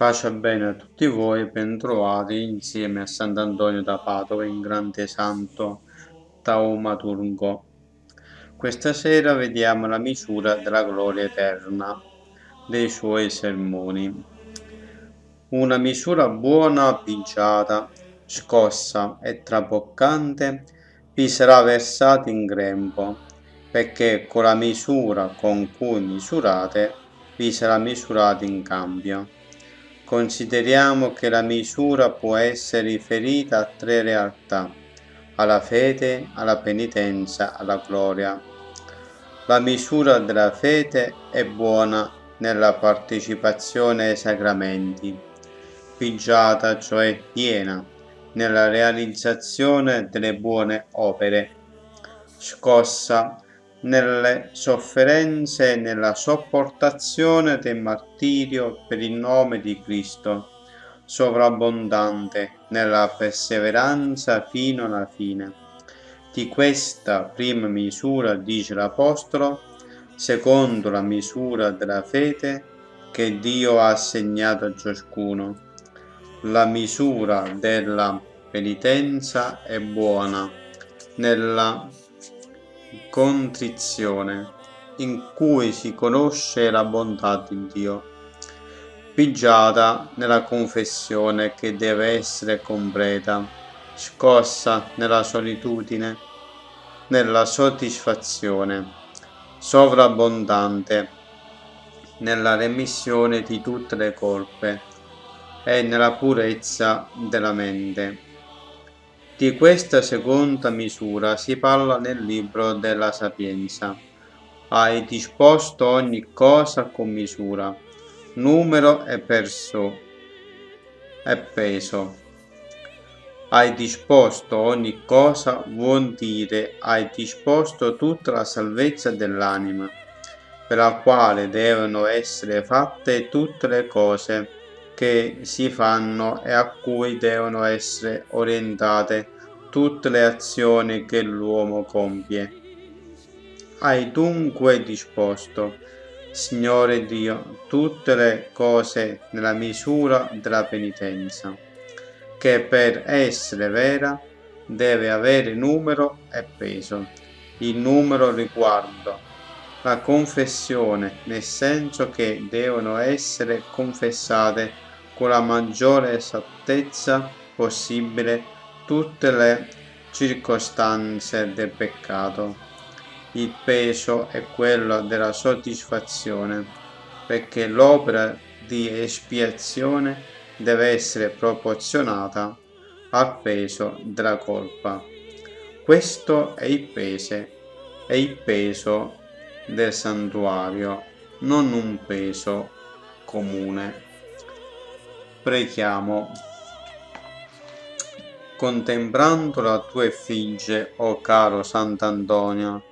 Pace bene a tutti voi, bentrovati insieme a Sant'Antonio da Padova in Grande Santo Taumaturgo. Questa sera vediamo la misura della gloria eterna dei suoi sermoni. Una misura buona, pigiata, scossa e traboccante vi sarà versata in grembo, perché con la misura con cui misurate vi sarà misurata in cambio. Consideriamo che la misura può essere riferita a tre realtà, alla fede, alla penitenza, alla gloria. La misura della fede è buona nella partecipazione ai sacramenti, pigiata, cioè piena, nella realizzazione delle buone opere, scossa nelle sofferenze e nella sopportazione del martirio per il nome di Cristo, sovrabbondante nella perseveranza fino alla fine. Di questa prima misura, dice l'Apostolo, secondo la misura della fede che Dio ha assegnato a ciascuno. La misura della penitenza è buona nella contrizione, in cui si conosce la bontà di Dio, pigiata nella confessione che deve essere completa, scossa nella solitudine, nella soddisfazione, sovrabbondante nella remissione di tutte le colpe e nella purezza della mente di questa seconda misura si parla nel libro della Sapienza. Hai disposto ogni cosa con misura, numero e perso e peso. Hai disposto ogni cosa vuol dire hai disposto tutta la salvezza dell'anima, per la quale devono essere fatte tutte le cose che si fanno e a cui devono essere orientate tutte le azioni che l'uomo compie. Hai dunque disposto, Signore Dio, tutte le cose nella misura della penitenza, che per essere vera deve avere numero e peso. Il numero riguarda la confessione, nel senso che devono essere confessate con la maggiore esattezza possibile tutte le circostanze del peccato. Il peso è quello della soddisfazione, perché l'opera di espiazione deve essere proporzionata al peso della colpa. Questo è il peso, è il peso del santuario, non un peso comune. Preghiamo. Contemplando la tua effigie, o oh caro Sant'Antonio,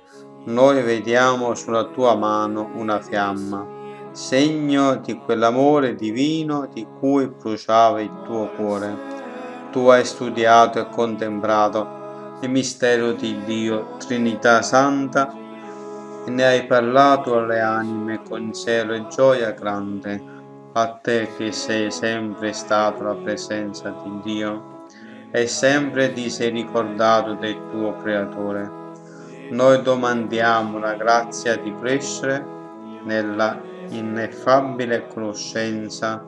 noi vediamo sulla tua mano una fiamma, segno di quell'amore divino di cui bruciava il tuo cuore. Tu hai studiato e contemplato il mistero di Dio, Trinità Santa, e ne hai parlato alle anime con cielo e gioia grande a te che sei sempre stato la presenza di Dio e sempre ti sei ricordato del tuo Creatore. Noi domandiamo la grazia di crescere nella ineffabile conoscenza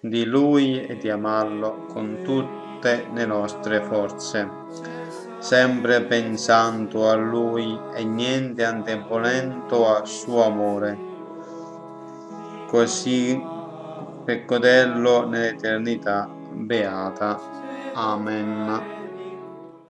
di Lui e di amarlo con tutte le nostre forze, sempre pensando a Lui e niente anteponendo al suo amore. Così per goderlo nell'eternità beata. Amen.